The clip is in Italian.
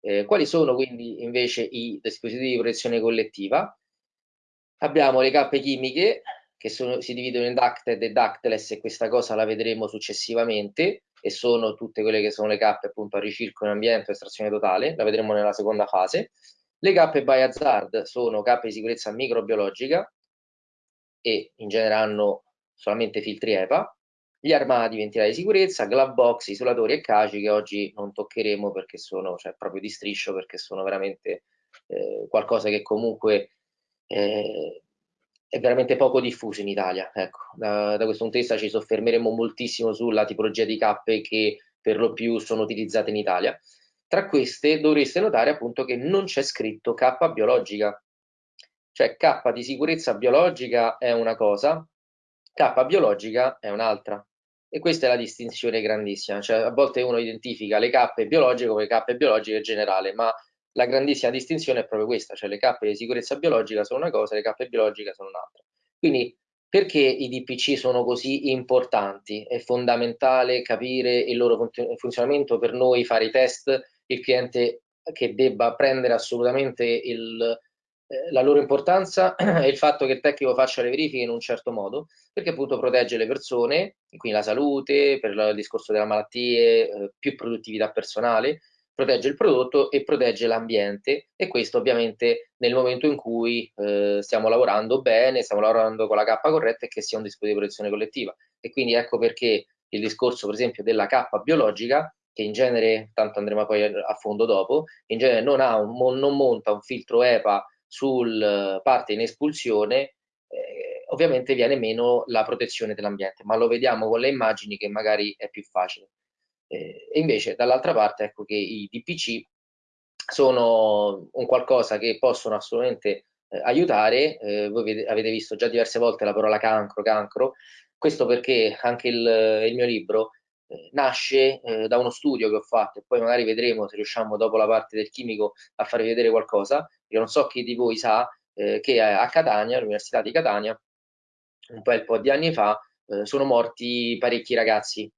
Eh, quali sono quindi invece i dispositivi di protezione collettiva? Abbiamo le cappe chimiche che sono, si dividono in ducted e ductless e questa cosa la vedremo successivamente e sono tutte quelle che sono le cappe appunto a ricirco in ambiente estrazione totale, la vedremo nella seconda fase. Le cappe by hazard sono cappe di sicurezza microbiologica e in genere hanno solamente filtri EPA, gli armadi ventilati di sicurezza, glove box, isolatori e caci che oggi non toccheremo perché sono cioè, proprio di striscio perché sono veramente eh, qualcosa che comunque eh, è veramente poco diffuso in Italia. Ecco, da, da, questo punto di vista ci soffermeremo moltissimo sulla tipologia di cappe che per lo più sono utilizzate in Italia. Tra queste dovreste notare appunto che non c'è scritto K biologica, cioè K di sicurezza biologica è una cosa, K biologica è un'altra. E questa è la distinzione grandissima, cioè a volte uno identifica le cappe biologiche come cappe biologiche generale, ma la grandissima distinzione è proprio questa, cioè le cappe di sicurezza biologica sono una cosa, le cappe biologiche sono un'altra. Quindi perché i DPC sono così importanti? È fondamentale capire il loro funzionamento per noi, fare i test, il cliente che debba prendere assolutamente il, la loro importanza è il fatto che il tecnico faccia le verifiche in un certo modo, perché appunto protegge le persone, quindi la salute, per il discorso delle malattie, eh, più produttività personale, protegge il prodotto e protegge l'ambiente e questo ovviamente nel momento in cui eh, stiamo lavorando bene, stiamo lavorando con la K corretta e che sia un dispositivo di protezione collettiva. E quindi ecco perché il discorso per esempio della K biologica, che in genere, tanto andremo poi a fondo dopo, in genere non, un, non monta un filtro EPA sul parte in espulsione, eh, ovviamente viene meno la protezione dell'ambiente, ma lo vediamo con le immagini che magari è più facile. Eh, e invece dall'altra parte ecco che i DPC sono un qualcosa che possono assolutamente eh, aiutare, eh, voi avete, visto già diverse volte la parola cancro, cancro, questo perché anche il, il mio libro eh, nasce eh, da uno studio che ho fatto e poi magari vedremo se riusciamo dopo la parte del chimico a farvi vedere qualcosa, io non so chi di voi sa eh, che a Catania, all'Università di Catania, un bel po' di anni fa, sono morti parecchi ragazzi